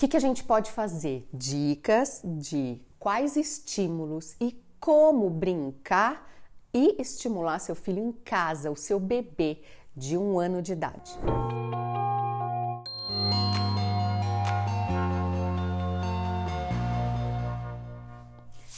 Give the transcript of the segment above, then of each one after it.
que, que a gente pode fazer? Dicas de quais estímulos e como brincar e estimular seu filho em casa, o seu bebê de um ano de idade.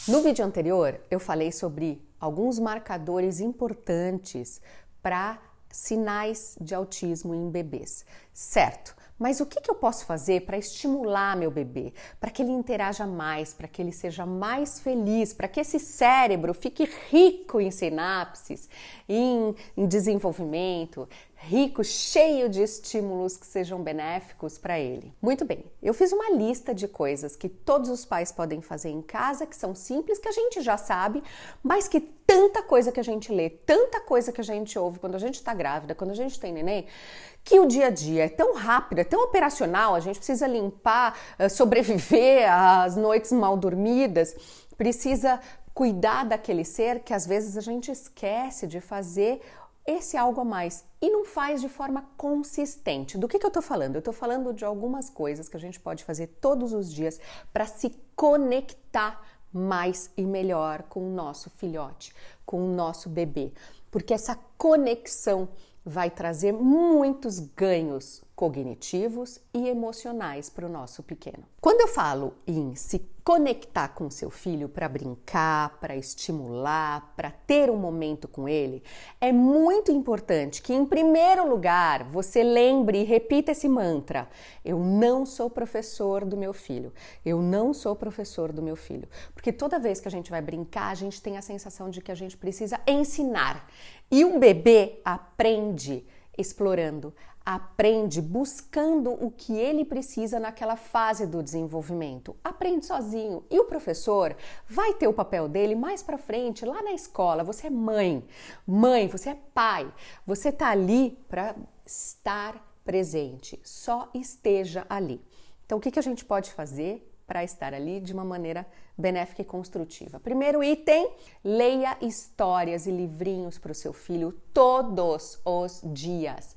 No vídeo anterior, eu falei sobre alguns marcadores importantes para sinais de autismo em bebês, certo? Mas o que, que eu posso fazer para estimular meu bebê, para que ele interaja mais, para que ele seja mais feliz, para que esse cérebro fique rico em sinapses, em, em desenvolvimento, rico, cheio de estímulos que sejam benéficos para ele. Muito bem, eu fiz uma lista de coisas que todos os pais podem fazer em casa, que são simples, que a gente já sabe, mas que tanta coisa que a gente lê, tanta coisa que a gente ouve quando a gente está grávida, quando a gente tem neném, que o dia a dia é tão rápido, é tão operacional, a gente precisa limpar, eh, sobreviver às noites mal dormidas, precisa cuidar daquele ser que às vezes a gente esquece de fazer esse algo a mais e não faz de forma consistente. Do que, que eu estou falando? Eu estou falando de algumas coisas que a gente pode fazer todos os dias para se conectar mais e melhor com o nosso filhote, com o nosso bebê, porque essa conexão vai trazer muitos ganhos cognitivos e emocionais para o nosso pequeno. Quando eu falo em se conectar com seu filho para brincar, para estimular, para ter um momento com ele, é muito importante que, em primeiro lugar, você lembre e repita esse mantra: Eu não sou professor do meu filho. Eu não sou professor do meu filho. Porque toda vez que a gente vai brincar, a gente tem a sensação de que a gente precisa ensinar. E um bebê aprende explorando, aprende buscando o que ele precisa naquela fase do desenvolvimento. Aprende sozinho. E o professor vai ter o papel dele mais para frente, lá na escola. Você é mãe, mãe, você é pai. Você está ali para estar presente. Só esteja ali. Então, o que, que a gente pode fazer para estar ali de uma maneira benéfica e construtiva. Primeiro item: leia histórias e livrinhos para o seu filho todos os dias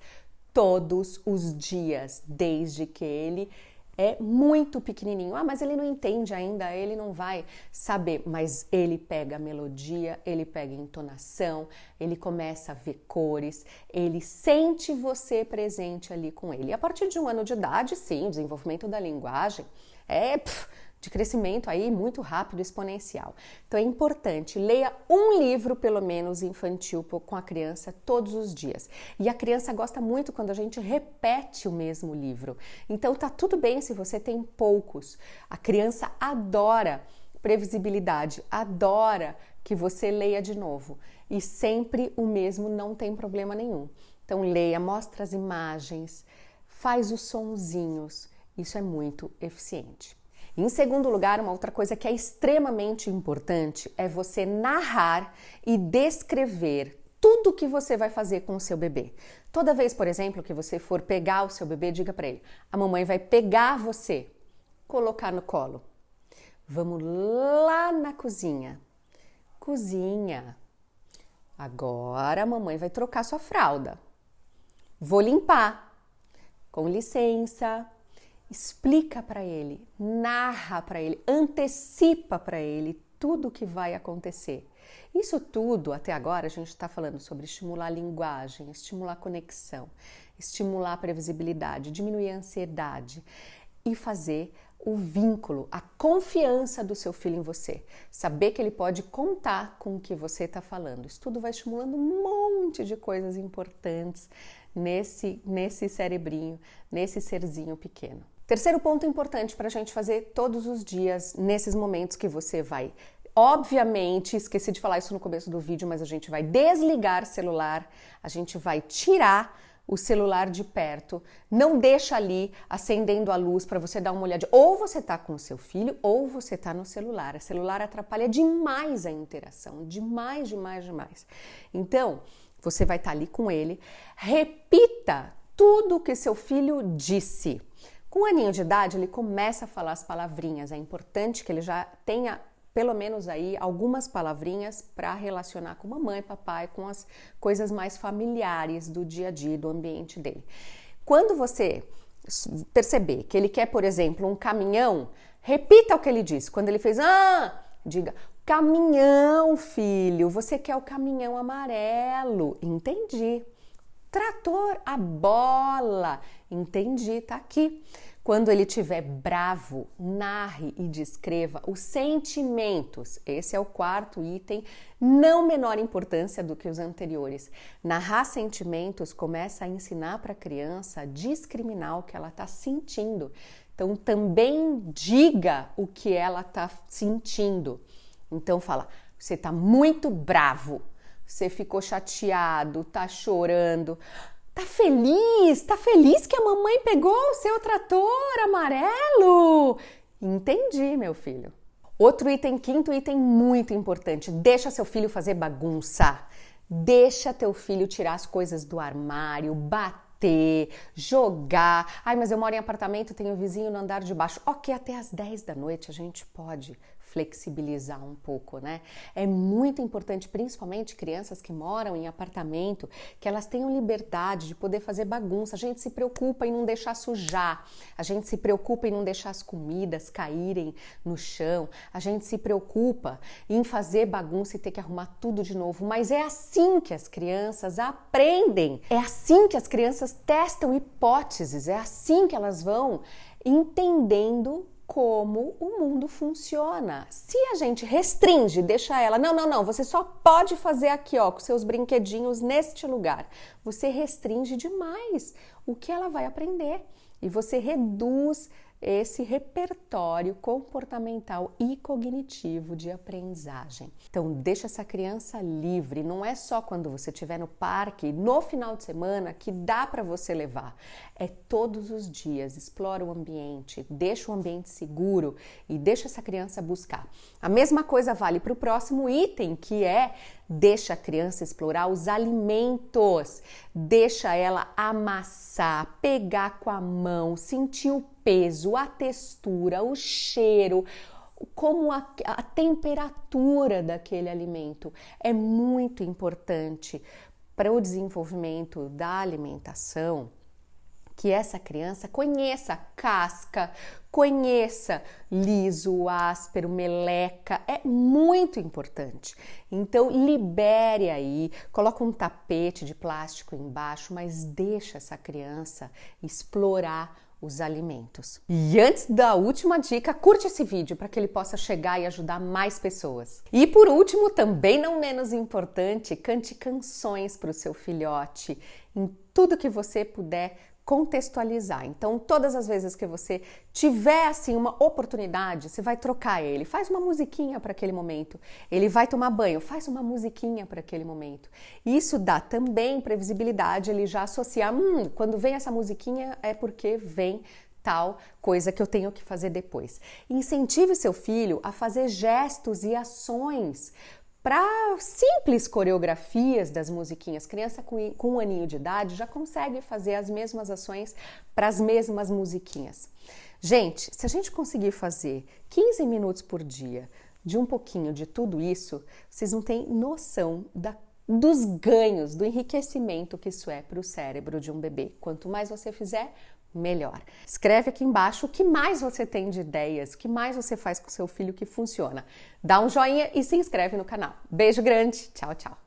todos os dias, desde que ele é muito pequenininho. Ah, mas ele não entende ainda, ele não vai saber. Mas ele pega melodia, ele pega entonação, ele começa a ver cores, ele sente você presente ali com ele. E a partir de um ano de idade, sim, desenvolvimento da linguagem é. Pff, de crescimento aí muito rápido, exponencial. Então é importante, leia um livro pelo menos infantil com a criança todos os dias. E a criança gosta muito quando a gente repete o mesmo livro. Então tá tudo bem se você tem poucos. A criança adora previsibilidade, adora que você leia de novo. E sempre o mesmo não tem problema nenhum. Então leia, mostra as imagens, faz os sonzinhos. Isso é muito eficiente. Em segundo lugar, uma outra coisa que é extremamente importante é você narrar e descrever tudo que você vai fazer com o seu bebê. Toda vez, por exemplo, que você for pegar o seu bebê, diga para ele: a mamãe vai pegar você, colocar no colo. Vamos lá na cozinha. Cozinha. Agora a mamãe vai trocar sua fralda. Vou limpar. Com licença explica para ele, narra para ele, antecipa para ele tudo o que vai acontecer. Isso tudo, até agora, a gente está falando sobre estimular a linguagem, estimular a conexão, estimular a previsibilidade, diminuir a ansiedade e fazer o vínculo, a confiança do seu filho em você. Saber que ele pode contar com o que você está falando. Isso tudo vai estimulando um monte de coisas importantes nesse, nesse cerebrinho, nesse serzinho pequeno. Terceiro ponto importante para a gente fazer todos os dias, nesses momentos que você vai. Obviamente, esqueci de falar isso no começo do vídeo, mas a gente vai desligar celular, a gente vai tirar o celular de perto, não deixa ali acendendo a luz para você dar uma olhada. Ou você está com o seu filho ou você está no celular. O celular atrapalha demais a interação, demais, demais, demais. Então, você vai estar tá ali com ele, repita tudo que seu filho disse. Com um aninho de idade, ele começa a falar as palavrinhas. É importante que ele já tenha pelo menos aí algumas palavrinhas para relacionar com mamãe, papai, com as coisas mais familiares do dia a dia, do ambiente dele. Quando você perceber que ele quer, por exemplo, um caminhão, repita o que ele disse. Quando ele fez, ah, diga, caminhão, filho, você quer o caminhão amarelo. Entendi. Trator, a bola. Entendi, tá aqui. Quando ele estiver bravo, narre e descreva os sentimentos. Esse é o quarto item, não menor importância do que os anteriores. Narrar sentimentos começa a ensinar para a criança a discriminar o que ela está sentindo. Então, também diga o que ela está sentindo. Então, fala: você está muito bravo, você ficou chateado, tá chorando. Tá feliz? Tá feliz que a mamãe pegou o seu trator amarelo? Entendi, meu filho. Outro item, quinto item muito importante: deixa seu filho fazer bagunça. Deixa teu filho tirar as coisas do armário, bater, jogar. Ai, mas eu moro em apartamento, tenho vizinho no andar de baixo. Ok, até às 10 da noite a gente pode flexibilizar um pouco, né? É muito importante, principalmente crianças que moram em apartamento, que elas tenham liberdade de poder fazer bagunça. A gente se preocupa em não deixar sujar, a gente se preocupa em não deixar as comidas caírem no chão, a gente se preocupa em fazer bagunça e ter que arrumar tudo de novo. Mas é assim que as crianças aprendem, é assim que as crianças testam hipóteses, é assim que elas vão entendendo como o mundo funciona. Se a gente restringe, deixa ela, não, não, não, você só pode fazer aqui, ó, com seus brinquedinhos neste lugar. Você restringe demais o que ela vai aprender e você reduz esse repertório comportamental e cognitivo de aprendizagem. Então, deixa essa criança livre, não é só quando você estiver no parque, no final de semana, que dá para você levar. É todos os dias, explora o ambiente, deixa o ambiente seguro e deixa essa criança buscar. A mesma coisa vale para o próximo item, que é Deixa a criança explorar os alimentos, deixa ela amassar, pegar com a mão, sentir o peso, a textura, o cheiro, como a, a temperatura daquele alimento. É muito importante para o desenvolvimento da alimentação que essa criança conheça casca, conheça liso, áspero, meleca, é muito importante. Então libere aí, coloca um tapete de plástico embaixo, mas deixa essa criança explorar os alimentos. E antes da última dica, curte esse vídeo para que ele possa chegar e ajudar mais pessoas. E por último, também não menos importante, cante canções para o seu filhote em tudo que você puder contextualizar. Então, todas as vezes que você tiver assim uma oportunidade, você vai trocar ele, faz uma musiquinha para aquele momento. Ele vai tomar banho, faz uma musiquinha para aquele momento. Isso dá também previsibilidade, ele já associar, hum, quando vem essa musiquinha é porque vem tal coisa que eu tenho que fazer depois. Incentive seu filho a fazer gestos e ações para simples coreografias das musiquinhas. Criança com, um aninho de idade já consegue fazer as mesmas ações para as mesmas musiquinhas. Gente, se a gente conseguir fazer 15 minutos por dia de um pouquinho de tudo isso, vocês não têm noção da dos ganhos, do enriquecimento que isso é para o cérebro de um bebê. Quanto mais você fizer, melhor. Escreve aqui embaixo o que mais você tem de ideias, o que mais você faz com seu filho que funciona. Dá um joinha e se inscreve no canal. Beijo grande, tchau, tchau.